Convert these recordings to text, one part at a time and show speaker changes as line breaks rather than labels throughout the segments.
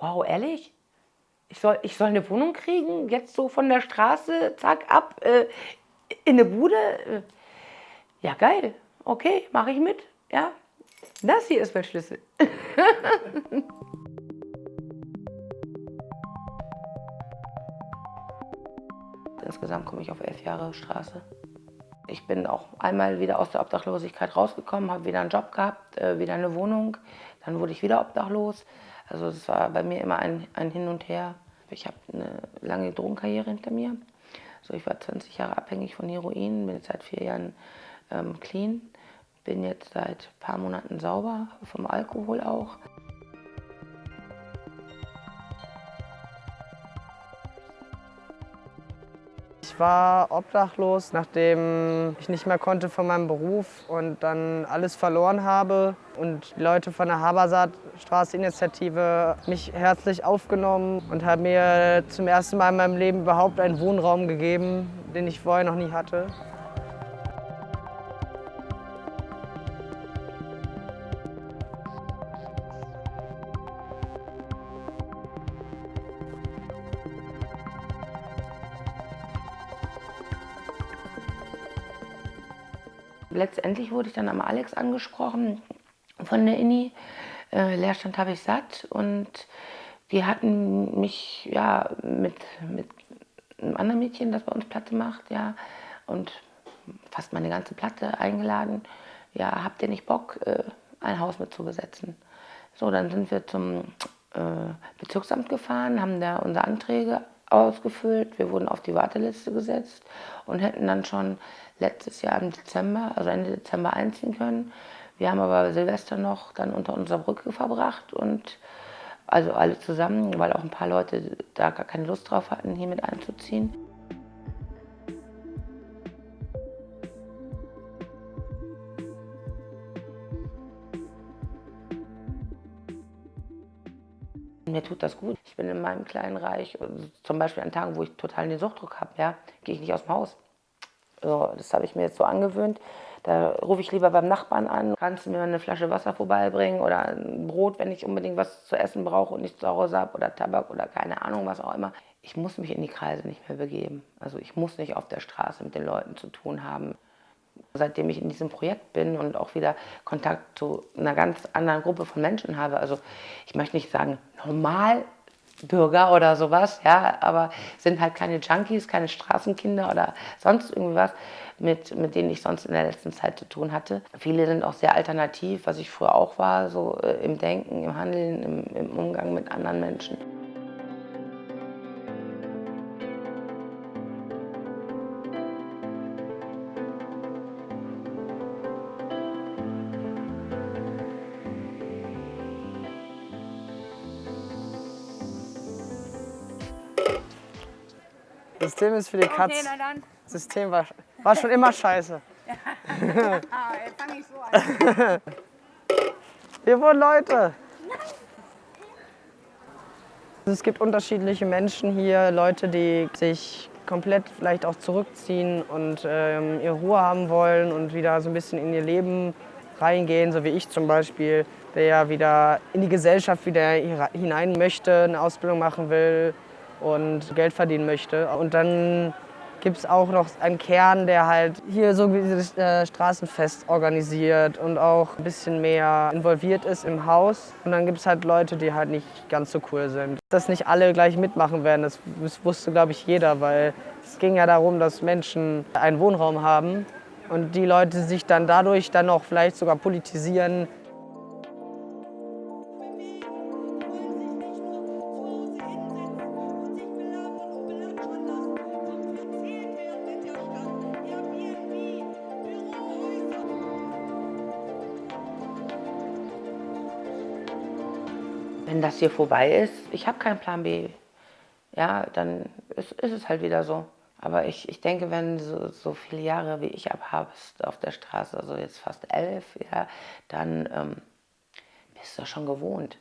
wow, ehrlich? Ich soll, ich soll eine Wohnung kriegen, jetzt so von der Straße, zack, ab, äh, in eine Bude? Äh, ja, geil, okay, mache ich mit, ja. Das hier ist mein Schlüssel. Insgesamt komme ich auf elf Jahre Straße. Ich bin auch einmal wieder aus der Obdachlosigkeit rausgekommen, habe wieder einen Job gehabt, äh, wieder eine Wohnung. Dann wurde ich wieder obdachlos. Also es war bei mir immer ein, ein Hin und Her. Ich habe eine lange Drogenkarriere hinter mir. Also ich war 20 Jahre abhängig von Heroin, bin jetzt seit vier Jahren ähm, clean. Bin jetzt seit ein paar Monaten sauber, vom Alkohol auch.
War obdachlos, nachdem ich nicht mehr konnte von meinem Beruf und dann alles verloren habe. Und die Leute von der Habersaat Straßeninitiative mich herzlich aufgenommen und haben mir zum ersten Mal in meinem Leben überhaupt einen Wohnraum gegeben, den ich vorher noch nie hatte.
Letztendlich wurde ich dann am Alex angesprochen von der INI. Äh, Leerstand habe ich satt und die hatten mich ja mit, mit einem anderen Mädchen, das bei uns Platte macht, ja, und fast meine ganze Platte eingeladen. Ja, habt ihr nicht Bock, äh, ein Haus mit zu besetzen? So, dann sind wir zum äh, Bezirksamt gefahren, haben da unsere Anträge ausgefüllt. Wir wurden auf die Warteliste gesetzt und hätten dann schon letztes Jahr im Dezember, also Ende Dezember einziehen können. Wir haben aber Silvester noch dann unter unserer Brücke verbracht und also alle zusammen, weil auch ein paar Leute da gar keine Lust drauf hatten, hier mit einzuziehen. Mir tut das gut. Bin in meinem kleinen Reich. Zum Beispiel an Tagen, wo ich total den Suchtdruck habe, ja, gehe ich nicht aus dem Haus. So, das habe ich mir jetzt so angewöhnt. Da rufe ich lieber beim Nachbarn an. Kannst du mir eine Flasche Wasser vorbeibringen oder ein Brot, wenn ich unbedingt was zu essen brauche und nichts zu Hause habe oder Tabak oder keine Ahnung, was auch immer. Ich muss mich in die Kreise nicht mehr begeben. Also ich muss nicht auf der Straße mit den Leuten zu tun haben. Seitdem ich in diesem Projekt bin und auch wieder Kontakt zu einer ganz anderen Gruppe von Menschen habe, also ich möchte nicht sagen Normalbürger oder sowas, ja, aber sind halt keine Junkies, keine Straßenkinder oder sonst irgendwas, mit, mit denen ich sonst in der letzten Zeit zu tun hatte. Viele sind auch sehr alternativ, was ich früher auch war, so äh, im Denken, im Handeln, im, im Umgang mit anderen Menschen.
System ist für die Katz. Okay, na dann. System war, war schon immer scheiße. Ja. ah, jetzt fang ich so an. Hier wohnen Leute. Es gibt unterschiedliche Menschen hier, Leute, die sich komplett vielleicht auch zurückziehen und ähm, ihre Ruhe haben wollen und wieder so ein bisschen in ihr Leben reingehen, so wie ich zum Beispiel, der ja wieder in die Gesellschaft wieder hinein möchte, eine Ausbildung machen will, und Geld verdienen möchte. Und dann gibt es auch noch einen Kern, der halt hier so wie das äh, Straßenfest organisiert und auch ein bisschen mehr involviert ist im Haus. Und dann gibt es halt Leute, die halt nicht ganz so cool sind. Dass nicht alle gleich mitmachen werden, das, das wusste, glaube ich, jeder, weil es ging ja darum, dass Menschen einen Wohnraum haben und die Leute sich dann dadurch dann auch vielleicht sogar politisieren,
wenn das hier vorbei ist, ich habe keinen Plan B, ja, dann ist, ist, es halt wieder so. Aber ich, ich denke, wenn so, so viele Jahre wie ich abhabst auf der Straße, also jetzt fast elf, ja, dann ähm, bist du schon gewohnt.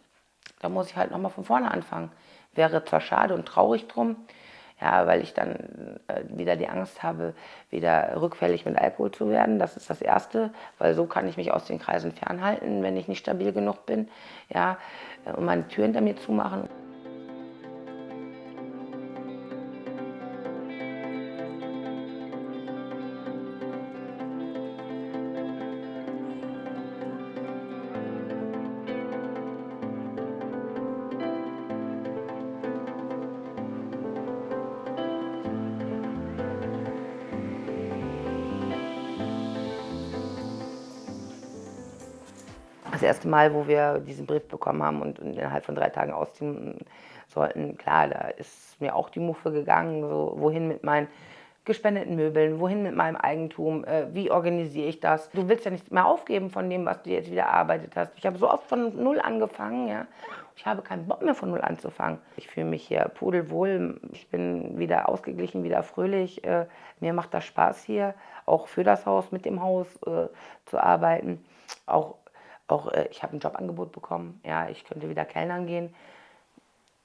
Da muss ich halt nochmal von vorne anfangen. Wäre zwar schade und traurig drum, ja, weil ich dann äh, wieder die Angst habe, wieder rückfällig mit Alkohol zu werden. Das ist das Erste, weil so kann ich mich aus den Kreisen fernhalten, wenn ich nicht stabil genug bin, ja, äh, und meine Tür hinter mir zumachen. Das erste Mal, wo wir diesen Brief bekommen haben und, innerhalb von drei Tagen ausziehen sollten, klar, da ist mir auch die Muffe gegangen, so wohin mit meinen gespendeten Möbeln, wohin mit meinem Eigentum, äh, wie organisiere ich das? Du willst ja nicht mehr aufgeben von dem, was du jetzt wieder erarbeitet hast. Ich habe so oft von Null angefangen, ja. Ich habe keinen Bock mehr von Null anzufangen. Ich fühle mich hier pudelwohl, ich bin wieder ausgeglichen, wieder fröhlich. Äh, mir macht das Spaß hier, auch für das Haus, mit dem Haus äh, zu arbeiten. Auch, auch äh, ich habe ein Jobangebot bekommen, ja, ich könnte wieder Kellnern gehen.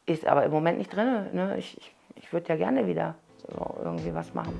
Ist aber im Moment nicht drin. Ne? Ich, ich, ich würde ja gerne wieder so irgendwie was machen.